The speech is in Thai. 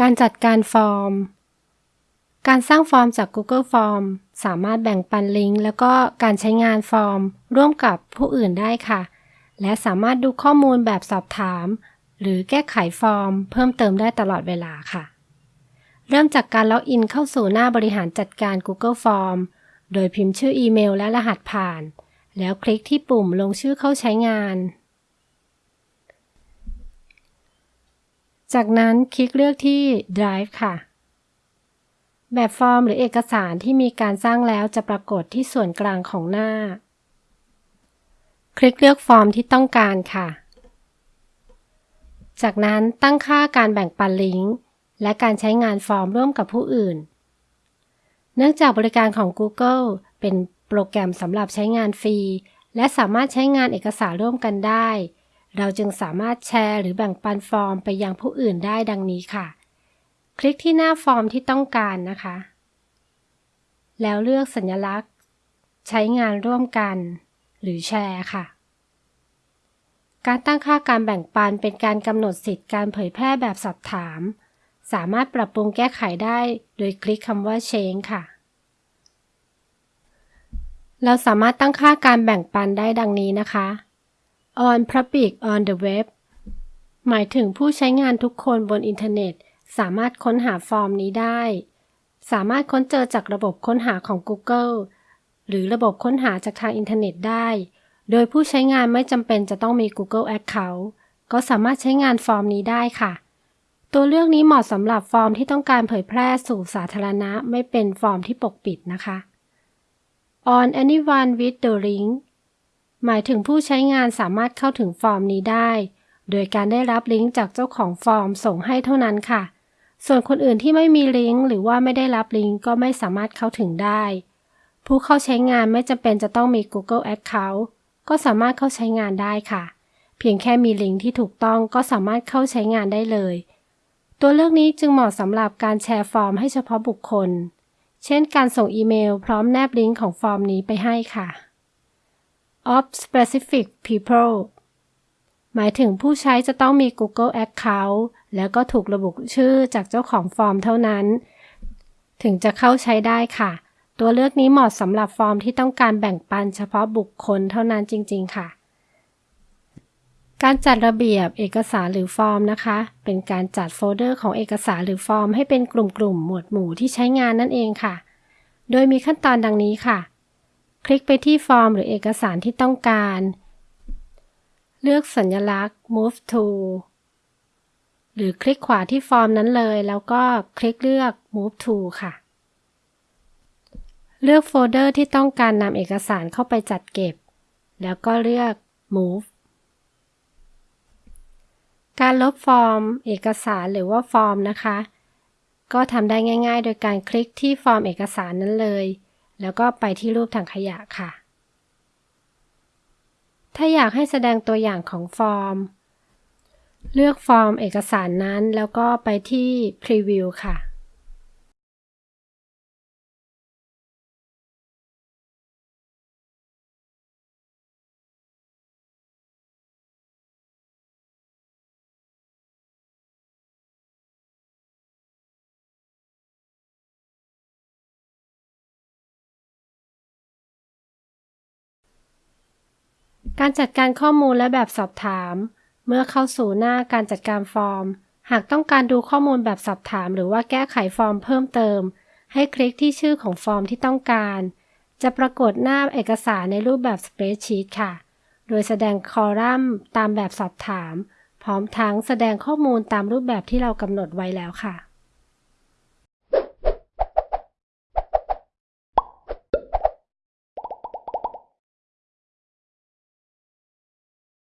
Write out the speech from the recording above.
การจัดการฟอร์ม การสร้างฟอร์มจาก Google Form สามารถแบ่งปันลิงก์ แล้วก็การใช้งานฟอร์ม ร่วมกับผู้อื่นได้ค่ะ และสามารถดูข้อมูลแบบสอบถาม หรือแก้ไขฟอร์ม เพิ่มเติมได้ตลอดเวลาค่ะ เริ่มจากการล็อกอินเข้าสู่หน้าบริหารจัดการ Google Form โดยพิมพ์ชื่ออีเมลและรหัสผ่าน แล้วคลิกที่ปุ่มลงชื่อเข้าใช้งาน จากนั้นคลิกเลือกที่ Drive ค่ะ แบบฟอร์มหรือเอกสารที่มีการสร้างแล้วจะปรากฏที่ส่วนกลางของหน้า คลิกเลือกฟอร์มที่ต้องการค่ะ จากนั้นตั้งค่าการแบ่งปันลิงก์ และการใช้งานฟอร์มร่วมกับผู้อื่น เนื่องจากบริการของ Google เป็นโปรแกรมสำหรับใช้งานฟรี และสามารถใช้งานเอกสารร่วมกันได้ เราจึงสามารถแชร์หรือแบ่งปันฟอร์มไปยังผู้อื่นได้ดังนี้ค่ะ คลิกที่หน้าฟอร์มที่ต้องการนะคะ แล้วเลือกสัญลักษณ์ ใช้งานร่วมกัน หรือแชร์ค่ะ การตั้งค่าการแบ่งปันเป็นการกำหนดสิทธิ์การเผยแพร่แบบสอบถาม สามารถปรับปรุงแก้ไขได้โดยคลิกคำว่า change ค่ะ เราสามารถตั้งค่าการแบ่งปันได้ดังนี้นะคะ on public on the web หมายถึงผู้ใช้งานทุกคนบนอินเทอร์เน็ต สามารถค้นหาฟอร์มนี้ได้ สามารถค้นเจอจากระบบค้นหาของ Google หรือระบบค้นหาจากทางอินเทอร์เน็ตได้ โดยผู้ใช้งานไม่จำเป็นจะต้องมี Google Account ก็สามารถใช้งานฟอร์มนี้ได้ค่ะ ตัวเลือกนี้เหมาะสำหรับฟอร์มที่ต้องการเผยแพร่สู่สาธารณะ ไม่เป็นฟอร์มที่ปกปิดนะคะ on anyone with the link หมายถึงผู้ใช้งานสามารถเข้าถึงฟอร์มนี้ได้ โดยการได้รับลิงก์จากเจ้าของฟอร์มส่งให้เท่านั้นค่ะ ส่วนคนอื่นที่ไม่มีลิงก์หรือว่าไม่ได้รับลิงก์ก็ไม่สามารถเข้าถึงได้ ผู้เข้าใช้งานไม่จำเป็นจะต้องมี Google Account ก็สามารถเข้าใช้งานได้ค่ะ เพียงแค่มีลิงก์ที่ถูกต้องก็สามารถเข้าใช้งานได้เลย ตัวเลือกนี้จึงเหมาะสำหรับการแชร์ฟอร์มให้เฉพาะบุคคล เช่น การส่งอีเมล พร้อมแนบลิงก์ของฟอร์มนี้ไปให้ค่ะ off specific people หมายถึงผู้ใช้จะต้องมี Google Account แล้วก็ถูกระบุชื่อจากเจ้าของฟอร์มเท่านั้น ถึงจะเข้าใช้ได้ค่ะ ตัวเลือกนี้เหมาะสำหรับฟอร์มที่ต้องการแบ่งปันเฉพาะบุคคลเท่านั้นจริง ๆ ค่ะการจัดระเบียบเอกสารหรือฟอร์มนะคะ เป็นการจัดโฟลเดอร์ของเอกสารหรือฟอร์มให้เป็นกลุ่มๆ หมวดหมู่ที่ใช้งานนั่นเองค่ะ โดยมีขั้นตอนดังนี้ค่ะ คลิกไปที่ฟอร์มหรือเอกสารที่ต้องการ เลือกสัญลักษณ์ move to หรือคลิกขวาที่ฟอร์มนั้นเลย แล้วก็คลิกเลือก move to ค่ะ เลือกโฟลเดอร์ที่ต้องการนำเอกสารเข้าไปจัดเก็บ แล้วก็เลือก move การลบฟอร์ม เอกสารหรือว่าฟอร์มนะคะ ก็ทำได้ง่าย ๆ โดยการคลิกที่ฟอร์มเอกสารนั้นเลย แล้วก็ไปที่รูปถังขยะค่ะ ถ้าอยากให้แสดงตัวอย่างของฟอร์ม เลือกฟอร์มเอกสารนั้น แล้วก็ไปที่ Preview ค่ะ การจัดการข้อมูลและแบบสอบถาม เมื่อเข้าสู่หน้าการจัดการฟอร์ม หากต้องการดูข้อมูลแบบสอบถาม หรือว่าแก้ไขฟอร์มเพิ่มเติม ให้คลิกที่ชื่อของฟอร์มที่ต้องการ จะปรากฏหน้าเอกสารในรูปแบบสเปรดชีตค่ะ โดยแสดงคอลัมน์ตามแบบสอบถาม พร้อมทั้งแสดงข้อมูลตามรูปแบบที่เรากำหนดไว้แล้วค่ะ